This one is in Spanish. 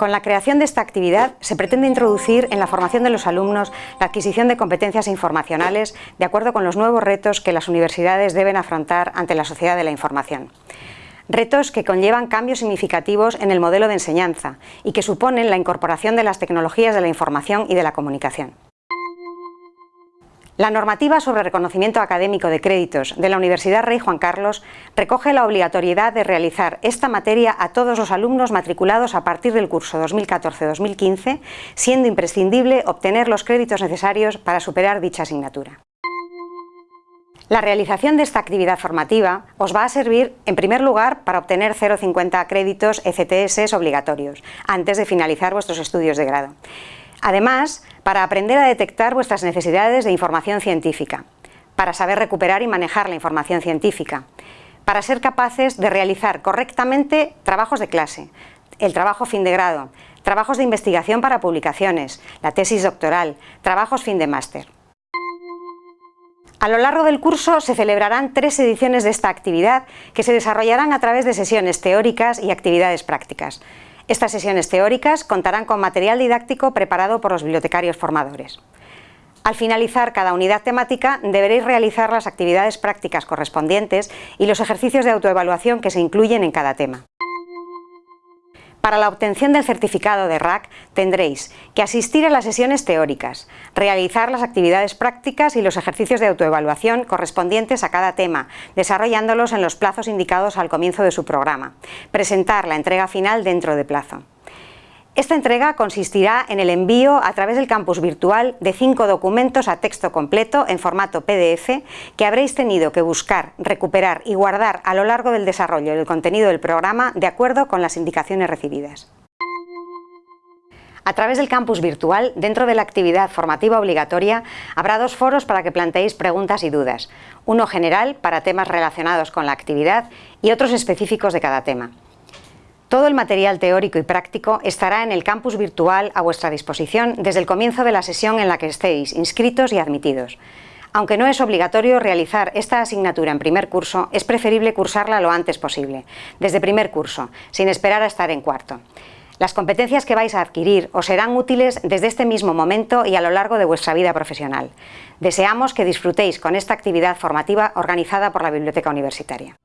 Con la creación de esta actividad se pretende introducir en la formación de los alumnos la adquisición de competencias informacionales de acuerdo con los nuevos retos que las universidades deben afrontar ante la sociedad de la información. Retos que conllevan cambios significativos en el modelo de enseñanza y que suponen la incorporación de las tecnologías de la información y de la comunicación. La normativa sobre reconocimiento académico de créditos de la Universidad Rey Juan Carlos recoge la obligatoriedad de realizar esta materia a todos los alumnos matriculados a partir del curso 2014-2015, siendo imprescindible obtener los créditos necesarios para superar dicha asignatura. La realización de esta actividad formativa os va a servir, en primer lugar, para obtener 0,50 créditos ECTS obligatorios, antes de finalizar vuestros estudios de grado. Además, para aprender a detectar vuestras necesidades de información científica, para saber recuperar y manejar la información científica, para ser capaces de realizar correctamente trabajos de clase, el trabajo fin de grado, trabajos de investigación para publicaciones, la tesis doctoral, trabajos fin de máster. A lo largo del curso se celebrarán tres ediciones de esta actividad que se desarrollarán a través de sesiones teóricas y actividades prácticas. Estas sesiones teóricas contarán con material didáctico preparado por los bibliotecarios formadores. Al finalizar cada unidad temática deberéis realizar las actividades prácticas correspondientes y los ejercicios de autoevaluación que se incluyen en cada tema. Para la obtención del certificado de RAC tendréis que asistir a las sesiones teóricas, realizar las actividades prácticas y los ejercicios de autoevaluación correspondientes a cada tema, desarrollándolos en los plazos indicados al comienzo de su programa, presentar la entrega final dentro de plazo. Esta entrega consistirá en el envío a través del campus virtual de cinco documentos a texto completo en formato PDF que habréis tenido que buscar, recuperar y guardar a lo largo del desarrollo del contenido del programa de acuerdo con las indicaciones recibidas. A través del campus virtual, dentro de la actividad formativa obligatoria, habrá dos foros para que planteéis preguntas y dudas, uno general para temas relacionados con la actividad y otros específicos de cada tema. Todo el material teórico y práctico estará en el campus virtual a vuestra disposición desde el comienzo de la sesión en la que estéis inscritos y admitidos. Aunque no es obligatorio realizar esta asignatura en primer curso, es preferible cursarla lo antes posible, desde primer curso, sin esperar a estar en cuarto. Las competencias que vais a adquirir os serán útiles desde este mismo momento y a lo largo de vuestra vida profesional. Deseamos que disfrutéis con esta actividad formativa organizada por la Biblioteca Universitaria.